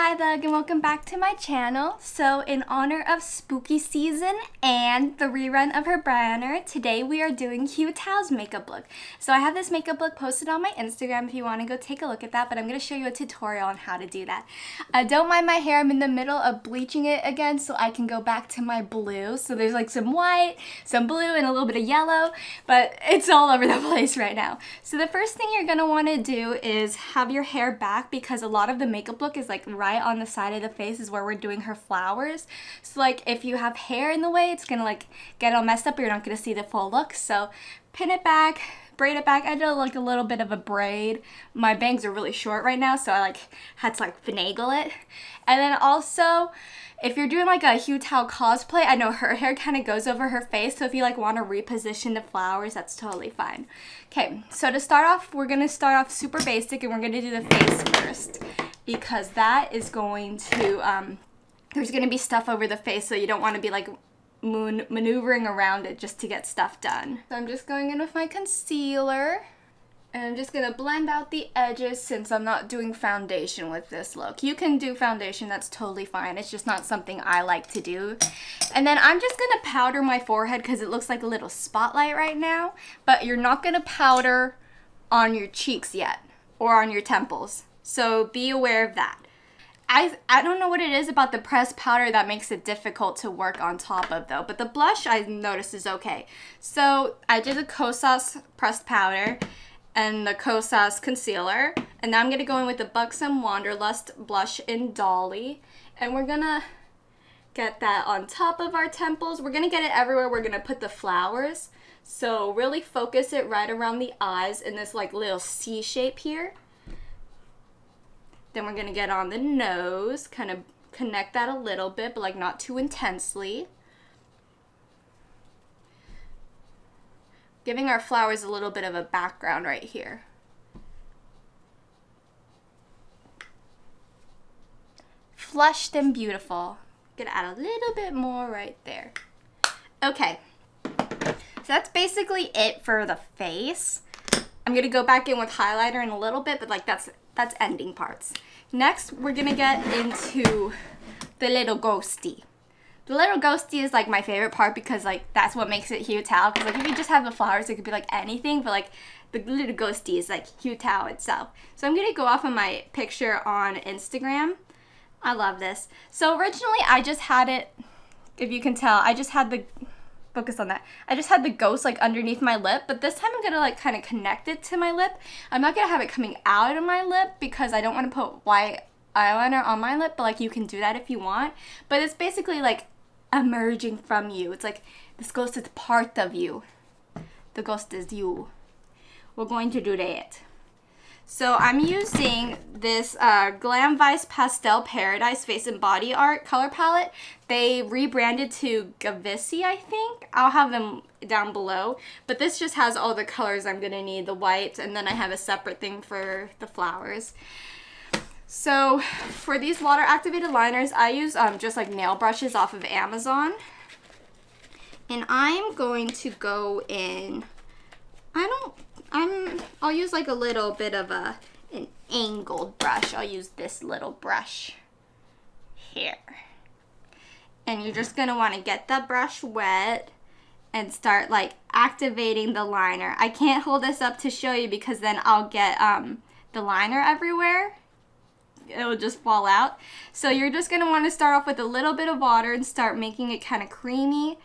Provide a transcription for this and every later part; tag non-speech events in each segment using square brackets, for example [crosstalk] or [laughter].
Hi Thug and welcome back to my channel. So in honor of spooky season and the rerun of her banner, today we are doing Hu Tao's makeup look. So I have this makeup look posted on my Instagram if you want to go take a look at that, but I'm going to show you a tutorial on how to do that. Uh, don't mind my hair, I'm in the middle of bleaching it again so I can go back to my blue. So there's like some white, some blue, and a little bit of yellow, but it's all over the [laughs] place right now. So the first thing you're going to want to do is have your hair back because a lot of the makeup look is like right right on the side of the face is where we're doing her flowers. So like if you have hair in the way, it's gonna like get all messed up you're not gonna see the full look. So pin it back, braid it back. I did like a little bit of a braid. My bangs are really short right now, so I like had to like finagle it. And then also, if you're doing like a Hu Tao cosplay, I know her [laughs] hair kind of goes over her face, so if you like want to reposition the flowers, that's totally fine. Okay, so to start off, we're going to start off super basic and we're going to do the face first because that is going to, um, there's going to be stuff over the face so you don't want to be like moon maneuvering around it just to get stuff done. So I'm just going in with my concealer. And I'm just gonna blend out the edges since I'm not doing foundation with this look. You can do foundation, that's totally fine. It's just not something I like to do. And then I'm just gonna powder my forehead because it looks like a little spotlight right now. But you're not gonna powder on your cheeks yet or on your temples. So be aware of that. I, I don't know what it is about the pressed powder that makes it difficult to work on top of though, but the blush I noticed is okay. So I did the Kosas pressed powder and the Kosas concealer, and now I'm to go in with the Buxom Wanderlust blush in Dolly, and we're to get that on top of our temples. We're to get it everywhere. We're to put the flowers. So really focus it right around the eyes in this like little C shape here. Then we're going to get on the nose, kind of connect that a little bit, but like not too intensely. Giving our flowers a little bit of a background right here. Flushed and beautiful. Gonna add a little bit more right there. Okay, so that's basically it for the face. I'm gonna go back in with highlighter in a little bit, but like that's that's ending parts. Next, we're gonna get into the little ghosty. The little ghosty is like my favorite part because like that's what makes it Hu Tao. Because like if you just have the flowers, it could be like anything, but like the little ghosty is like Hu Tao itself. So I'm gonna go off of my picture on Instagram. I love this. So originally I just had it, if you can tell, I just had the focus on that. I just had the ghost like underneath my lip, but this time I'm gonna like kind of connect it to my lip. I'm not gonna have it coming out of my lip because I don't want to put white eyeliner on my lip, but like you can do that if you want. But it's basically like emerging from you. It's like this ghost is part of you. The ghost is you. We're going to do that. So I'm using this uh, Glam Vice Pastel Paradise Face and Body Art color palette. They rebranded to Gavissi, I think. I'll have them down below. But this just has all the colors I'm going to need, the white, and then I have a separate thing for the flowers. So for these water activated liners, I use um, just like nail brushes off of Amazon. And I'm going to go in, I don't I'm, I'll use like a little bit of a, an angled brush. I'll use this little brush here. And you're just gonna wanna get the brush wet and start like activating the liner. I can't hold this up to show you because then I'll get um, the liner everywhere. It'll just fall out. So you're just gonna wanna start off with a little bit of water and start making it kind of creamy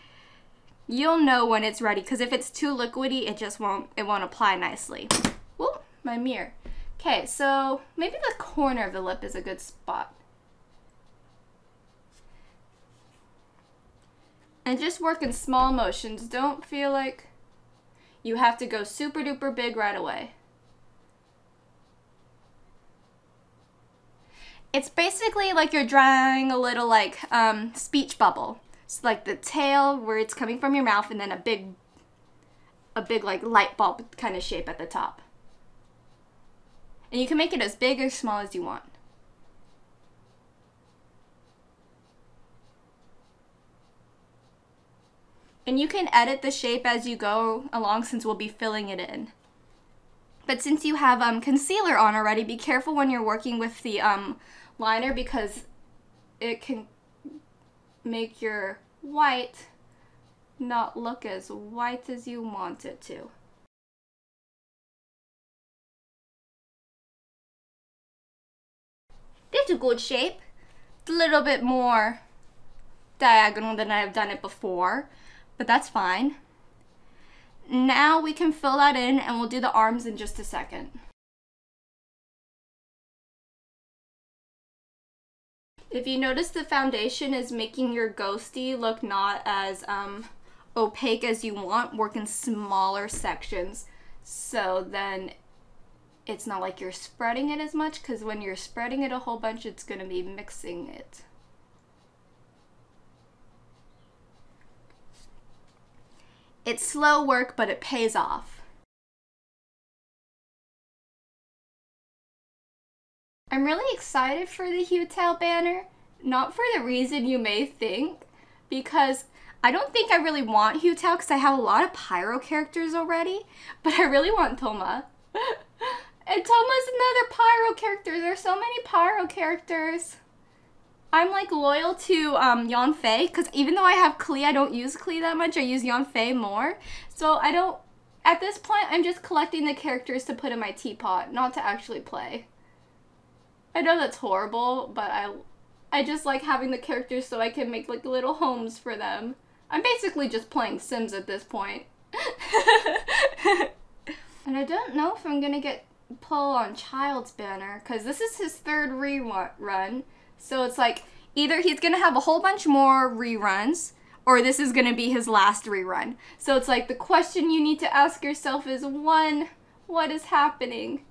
you'll know when it's ready because if it's too liquidy, it just won't, it won't apply nicely. Whoa, my mirror. Okay, so maybe the corner of the lip is a good spot. And just work in small motions. Don't feel like you have to go super duper big right away. It's basically like you're drawing a little like um, speech bubble like the tail where it's coming from your mouth and then a big a big like light bulb kind of shape at the top. And you can make it as big or small as you want. And you can edit the shape as you go along since we'll be filling it in. But since you have um, concealer on already, be careful when you're working with the um, liner because it can make your white not look as white as you want it to. It's a good shape. It's a little bit more diagonal than I've done it before, but that's fine. Now we can fill that in and we'll do the arms in just a second. If you notice the foundation is making your ghosty look not as um, opaque as you want, work in smaller sections. So then it's not like you're spreading it as much because when you're spreading it a whole bunch, it's going to be mixing it. It's slow work, but it pays off. I'm really excited for the HuTao banner, not for the reason you may think, because I don't think I really want HuTao because I have a lot of Pyro characters already, but I really want Thoma. [laughs] and Thoma's another Pyro character. There's so many Pyro characters. I'm like loyal to um, Yanfei because even though I have Klee, I don't use Klee that much. I use Yanfei more. So I don't, at this point, I'm just collecting the characters to put in my teapot, not to actually play. I know that's horrible, but I, I just like having the characters so I can make like little homes for them. I'm basically just playing Sims at this point. [laughs] and I don't know if I'm gonna get pull on Childe's banner because this is his third rerun. So it's like either he's gonna have a whole bunch more reruns or this is gonna be his last rerun. So it's like the question you need to ask yourself is one, what is happening?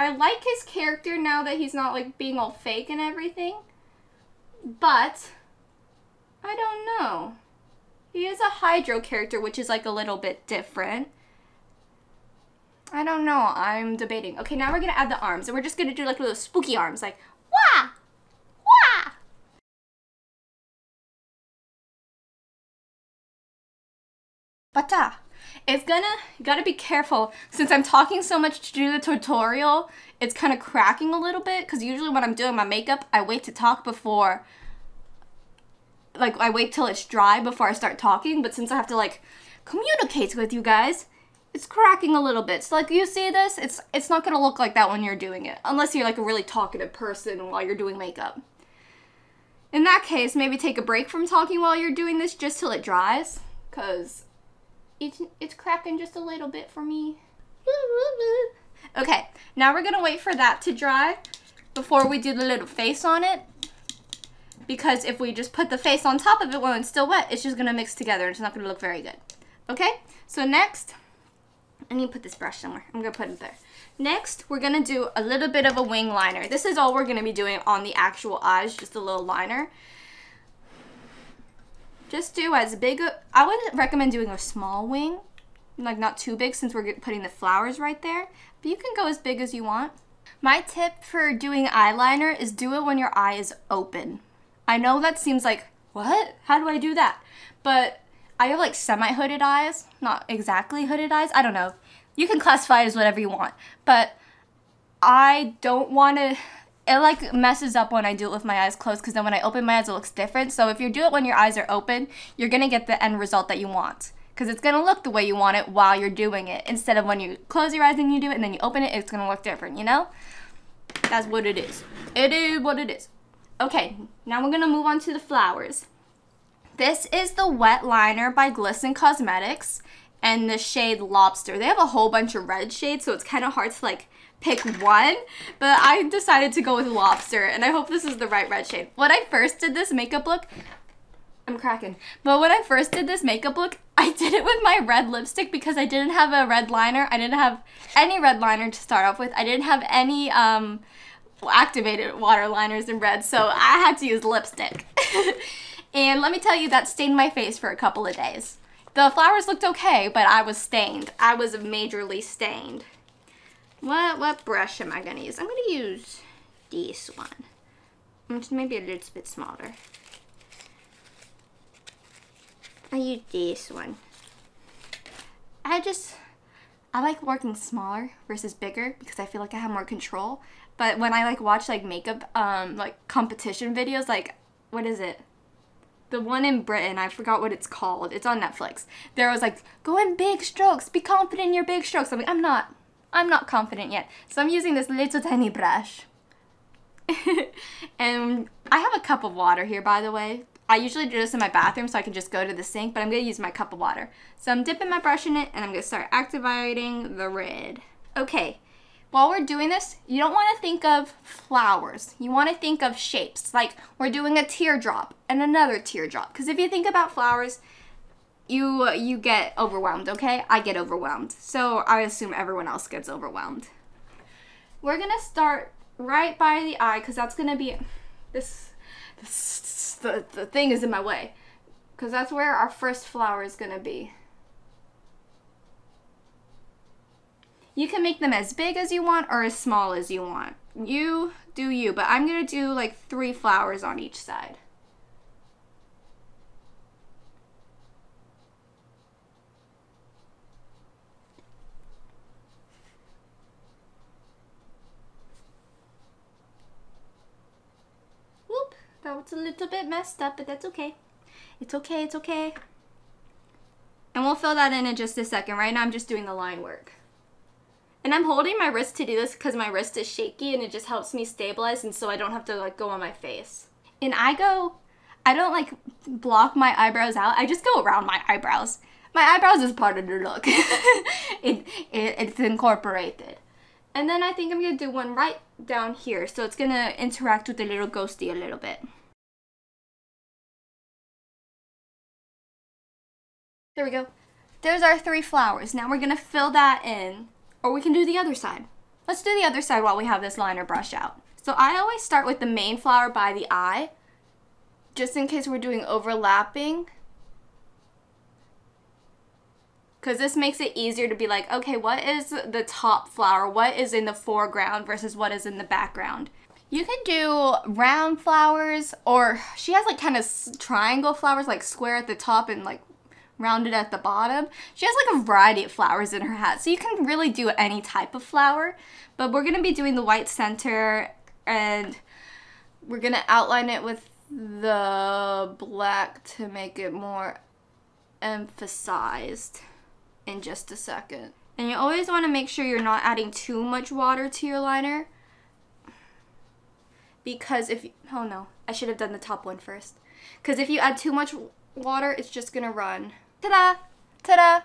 I like his character now that he's not like being all fake and everything. But I don't know. He is a Hydro character, which is like a little bit different. I don't know. I'm debating. Okay, now we're to add the arms. And we're just to do like little spooky arms. Like, wah! Wah! Bata. It's gonna, gotta be careful. Since I'm talking so much to do the tutorial, it's kind of cracking a little bit. Because usually when I'm doing my makeup, I wait to talk before like I wait till it's dry before I start talking, but since I have to like communicate with you guys, it's cracking a little bit. So like you see this, it's it's not gonna look like that when you're doing it, unless you're like a really talkative person while you're doing makeup. In that case, maybe take a break from talking while you're doing this just till it dries, cause it's it's cracking just a little bit for me. [laughs] Okay, now we're gonna wait for that to dry before we do the little face on it because if we just put the face on top of it when it's still wet, it's just gonna mix together and it's not gonna look very good. Okay, so next, I need to put this brush somewhere. I'm gonna put it there. Next, we're gonna do a little bit of a wing liner. This is all we're gonna be doing on the actual eyes, just a little liner. Just do as big, a, I would recommend doing a small wing, like not too big since we're putting the flowers right there, but you can go as big as you want. My tip for doing eyeliner is do it when your eye is open. I know that seems like, what? How do I do that? But I have like semi-hooded eyes, not exactly hooded eyes. I don't know. You can classify it as whatever you want. But I don't want to, it like messes up when I do it with my eyes closed because then when I open my eyes it looks different. So if you do it when your eyes are open, you're going to get the end result that you want. Because it's going to look the way you want it while you're doing it. Instead of when you close your eyes and you do it and then you open it, it's going to look different, you know? That's what it is. It is what it is. Okay, now we're gonna move on to the flowers. This is the Wet Liner by Glisten Cosmetics and the shade Lobster. They have a whole bunch of red shades, so it's kind of hard to like pick one, but I decided to go with Lobster, and I hope this is the right red shade. When I first did this makeup look, I'm cracking, but when I first did this makeup look, I [laughs] did it with my red lipstick because I didn't have a red liner. I didn't have any red liner to start off with. I didn't have any um, activated water liners in red, so I had to use lipstick. [laughs] and let me tell you, that stained my face for a couple of days. The flowers looked okay, but I was stained. I was majorly stained. What what brush am I gonna use? I'm gonna use this one. Which is maybe a little bit smaller. I use this one. I just, I like working smaller versus bigger because I feel like I have more control but when I like watch like makeup um like competition videos, like what is it? The one in Britain, I forgot what it's called. It's on Netflix. There was like, go in big strokes, be confident in your big strokes. I'm like, I'm not. I'm not confident yet. So I'm using this little tiny brush. [laughs] and I have a cup of water here, by the way. I usually do this in my bathroom so I can just go to the sink, but I'm going to use my cup of water. So I'm dipping my brush in it, and I'm going to start activating the red. Okay, while we're doing this, you don't want to think of flowers. You want to think of shapes. Like we're doing a teardrop and another teardrop. Because if you think about flowers, you you get overwhelmed, okay? I get overwhelmed. So I assume everyone else gets overwhelmed. We're going to start right by the eye because that's going to be this, this the, the thing is in my way. Because that's where our first flower is going to be. You can make them as big as you want or as small as you want. You do you, but I'm going to do like three flowers on each side. That a little bit messed up, but that's okay. It's okay, it's okay. And we'll fill that in in just a second. Right now I'm just doing the line work. And I'm holding my wrist to do this because my wrist is shaky and it just helps me stabilize and so I don't have to like go on my face. And I go, I don't like block my eyebrows out. I just go around my eyebrows. My eyebrows is part of the look. [laughs] it, it, it's incorporated. And then I think I'm going to do one right down here. So it's going to interact with the little ghosty a little bit. There we go. There's our three flowers. Now we're going to fill that in or we can do the other side. Let's do the other side while we have this liner brush out. So I always start with the main flower by the eye, just in case we're doing overlapping. Because this makes it easier to be like, okay, what is the top flower? What is in the foreground versus what is in the background? You can do round flowers or she has like kind of triangle flowers like square at the top and like rounded at the bottom. She has like a variety of flowers in her hat, so you can really do any type of flower. But we're gonna be doing the white center and we're gonna outline it with the black to make it more emphasized in just a second. And you always want to make sure you're not adding too much water to your liner. Because if, oh no, I should have done the top one first. Because if you add too much water, it's just going to run. Ta-da! Ta-da!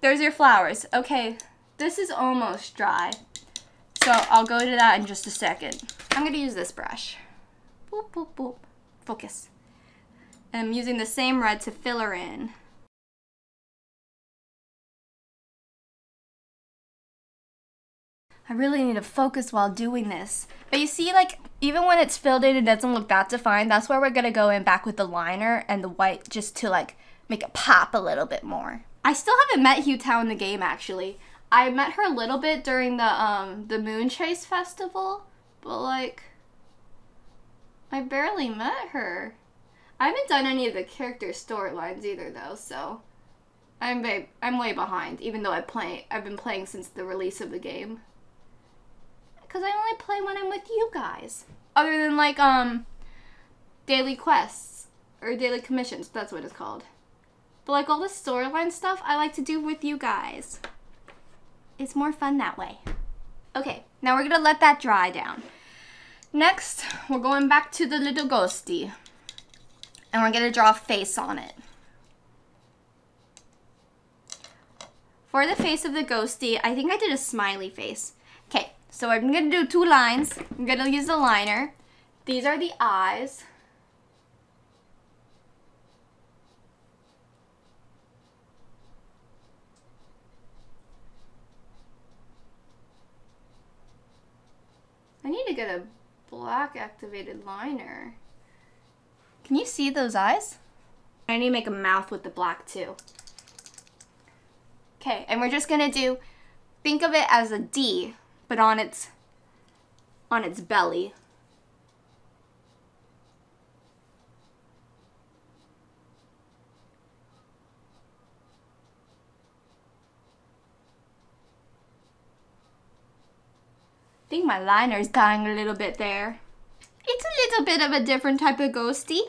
There's your flowers. Okay, this is almost dry. So I'll go to that in just a second. I'm gonna use this brush. Boop, boop, boop. Focus. And I'm using the same red to fill her in. I really need to focus while doing this. But you see, like, even when it's filled in, it doesn't look that defined. That's where we're gonna go in back with the liner and the white just to like make it pop a little bit more. I still haven't met Hu Tao in the game actually. I met her a little bit during the um the Moon Chase festival, but like I barely met her. I haven't done any of the character storylines either though, so I'm way, I'm way behind even though I play I've been playing since the release of the game. Cuz I only play when I'm with you guys. Other than like um daily quests or daily commissions, that's what it's called. But like all the storyline stuff, I like to do with you guys. It's more fun that way. Okay, now we're gonna let that dry down. Next, we're going back to the little ghosty. And we're gonna draw a face on it. For the face of the ghosty, I think I did a smiley face. Okay, so I'm gonna do two lines. I'm gonna use the liner. These are the eyes. I need to get a black activated liner. Can you see those eyes? I need to make a mouth with the black too. Okay, and we're just gonna do, think of it as a D, but on its, on its belly. Think my liner is dying a little bit there. It's a little bit of a different type of ghosty.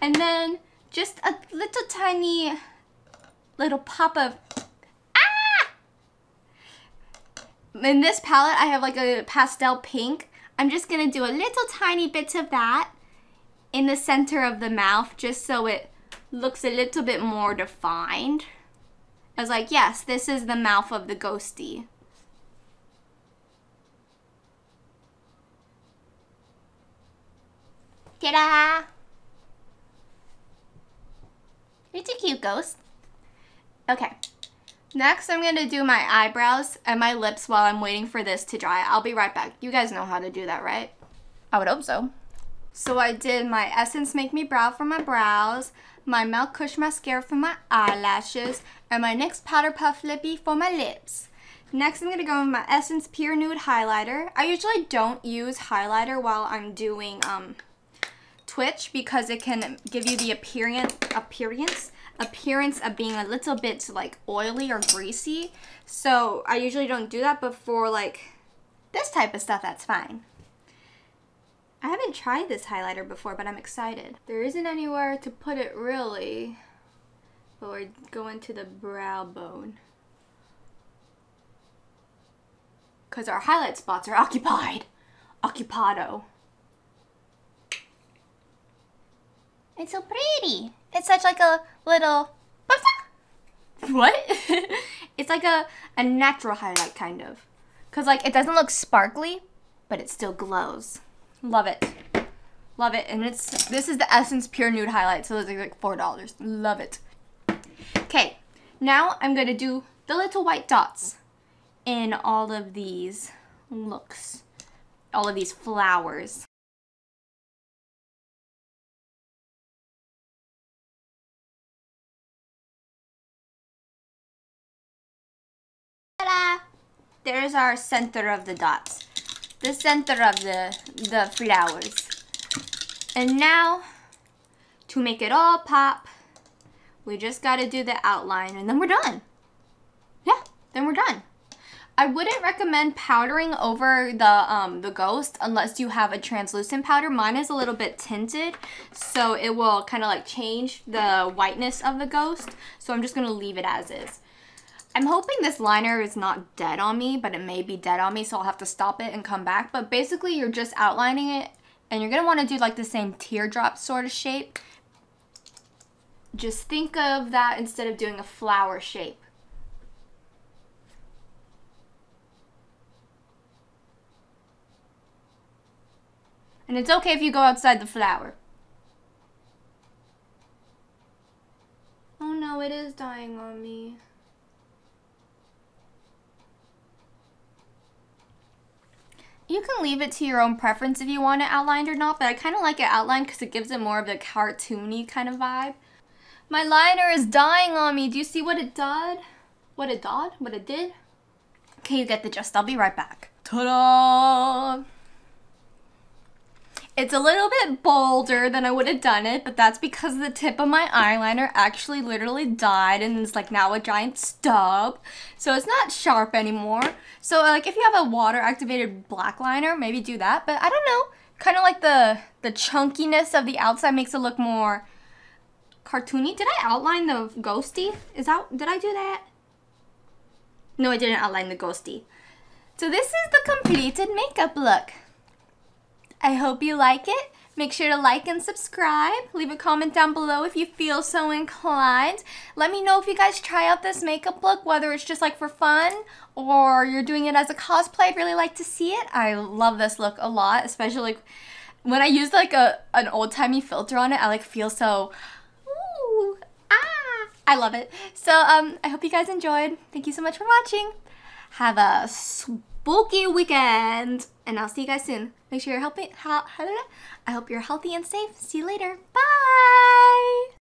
And then just a little tiny little pop of ah! In this palette, I have like a pastel pink. I'm just gonna do a little tiny bit of that in the center of the mouth just so it looks a little bit more defined. I was like, yes, this is the mouth of the ghosty. Ta-da! It's a cute ghost. Okay. Next, I'm going to do my eyebrows and my lips while I'm waiting for this to dry. I'll be right back. You guys know how to do that, right? I would hope so. So I did my Essence Make Me Brow for my brows, my Milk Kush Mascara for my eyelashes, and my NYX Powder Puff Lippy for my lips. Next, I'm going to go with my Essence Pure Nude Highlighter. I usually don't use highlighter while I'm doing um, Twitch because it can give you the appearance, appearance, appearance of being a little bit like oily or greasy. So I usually don't do that, but for like this type of stuff, that's fine. I haven't tried this highlighter before, but I'm excited. There isn't anywhere to put it really, but we're going to the brow bone. Because our highlight spots are [laughs] occupied. Occupado. It's so pretty. It's such like a little... What? [laughs] it's like a, a natural highlight, kind of. Because like it doesn't look sparkly, but it still glows. Love it. Love it. And it's this is the Essence Pure Nude Highlight, so it's like $4. Love it. Okay, now I'm going to do the little white dots in all of these looks. All of these flowers. There's our center of the dots the center of the, the flowers. And now, to make it all pop, we just gotta do the outline and then we're done. Yeah, then we're done. I wouldn't recommend powdering over the um, the ghost unless you have a translucent powder. Mine is a little bit tinted, so it will kind of like change the whiteness of the ghost. So I'm just going to leave it as is. I'm hoping this liner is not dead on me, but it may be dead on me, so I'll have to stop it and come back. But basically, you're just outlining it, and you're going to want to do like the same teardrop sort of shape. Just think of that instead of doing a flower shape. And it's okay if you go outside the flower. Oh no, it is dying on me. You can leave it to your own preference if you want it outlined or not, but I kind of like it outlined because it gives it more of a cartoony kind of vibe. My liner is dying on me. Do you see what it did? What it did? What it did? Okay, you get the gist. I'll be right back. Ta-da! It's a little bit bolder than I would have done it, but that's because the tip of my eyeliner actually literally died and it's like now a giant stub. So it's not sharp anymore. So like if you have a water activated black liner, maybe do that. But I don't know, kind of like the, the chunkiness of the outside makes it look more cartoony. Did I outline the ghosty? Is that, did I do that? No, I didn't outline the ghosty. So this is the completed makeup look. I hope you like it. Make sure to like and subscribe. Leave a comment down below if you feel so inclined. Let me know if you guys try out this makeup look, whether it's just like for fun or you're doing it as a cosplay. I'd really like to see it. I love this look a lot, especially when I use like a an old-timey filter on it, I like feel so ooh, ah, I love it. So um I hope you guys enjoyed. Thank you so much for watching. Have a spooky weekend and I'll see you guys soon. Make sure you're helping. I hope you're healthy and safe. See you later. Bye.